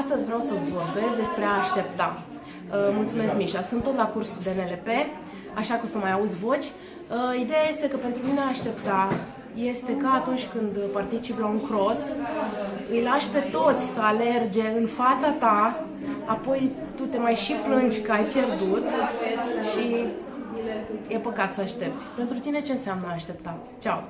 Astăzi vreau să-ți vorbesc despre a aștepta. Uh, mulțumesc, Mișa. Sunt tot la cursul de NLP, așa că o să mai auzi voci. Uh, ideea este că pentru mine a aștepta este ca atunci când particip la un cross, îi lași pe toți să alerge în fața ta, apoi tu te mai și plângi că ai pierdut și e păcat să aștepți. Pentru tine ce înseamnă a aștepta? Ceau!